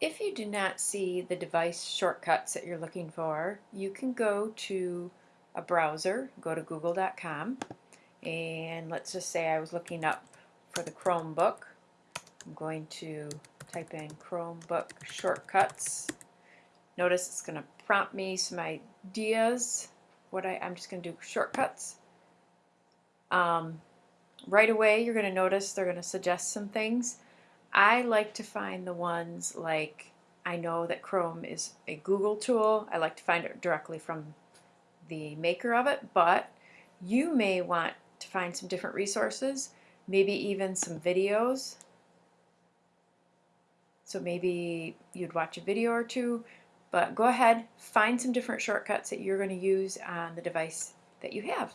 If you do not see the device shortcuts that you're looking for, you can go to a browser, go to google.com, and let's just say I was looking up for the Chromebook. I'm going to type in Chromebook shortcuts. Notice it's going to prompt me some ideas. What I, I'm just going to do shortcuts. Um, right away, you're going to notice they're going to suggest some things. I like to find the ones like I know that Chrome is a Google tool. I like to find it directly from the maker of it, but you may want to find some different resources, maybe even some videos. So maybe you'd watch a video or two, but go ahead, find some different shortcuts that you're going to use on the device that you have.